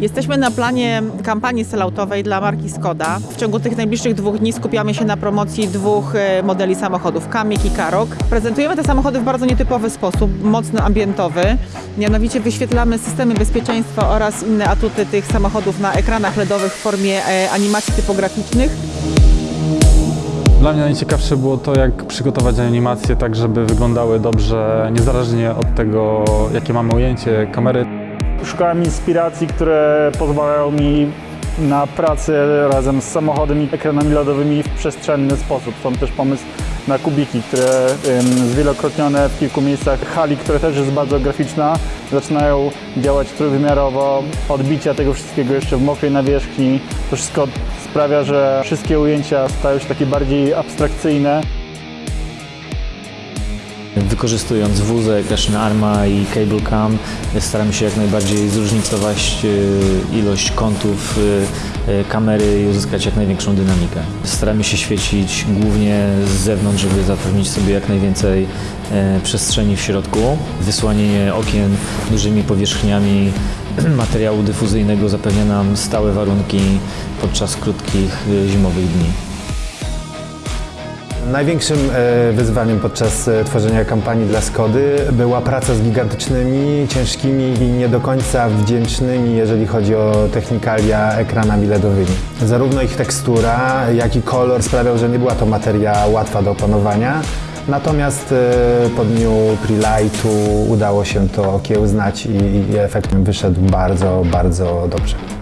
Jesteśmy na planie kampanii selloutowej dla marki Skoda. W ciągu tych najbliższych dwóch dni skupiamy się na promocji dwóch e, modeli samochodów, Kamik i Karok. Prezentujemy te samochody w bardzo nietypowy sposób, mocno ambientowy. Mianowicie wyświetlamy systemy bezpieczeństwa oraz inne atuty tych samochodów na ekranach LEDowych w formie e, animacji typograficznych. Dla mnie najciekawsze było to, jak przygotować animacje tak, żeby wyglądały dobrze, niezależnie od tego, jakie mamy ujęcie kamery. Szukałem inspiracji, które pozwalają mi na pracę razem z samochodem i ekranami LEDowymi w przestrzenny sposób. Stąd też pomysł na kubiki, które zwielokrotnione w kilku miejscach hali, która też jest bardzo graficzna, zaczynają działać trójwymiarowo. Odbicia tego wszystkiego jeszcze w mokrej nawierzchni. To wszystko sprawia, że wszystkie ujęcia stają się takie bardziej abstrakcyjne. Wykorzystując wózek, Ashin Arma i Cable Cam staramy się jak najbardziej zróżnicować e, ilość kątów e, e, kamery i uzyskać jak największą dynamikę. Staramy się świecić głównie z zewnątrz, żeby zapewnić sobie jak najwięcej przestrzeni w środku. Wysłanianie okien dużymi powierzchniami materiału dyfuzyjnego zapewnia nam stałe warunki podczas krótkich zimowych dni. Największym e, wyzwaniem podczas e, tworzenia kampanii dla Skody była praca z gigantycznymi, ciężkimi i nie do końca wdzięcznymi, jeżeli chodzi o technikalia, ekranami LEDowymi. Zarówno ich tekstura, jak i kolor sprawiał, że nie była to materia łatwa do opanowania. Natomiast e, po dniu pre-lightu udało się to okiełznać i, efekt wyszedł bardzo, bardzo dobrze.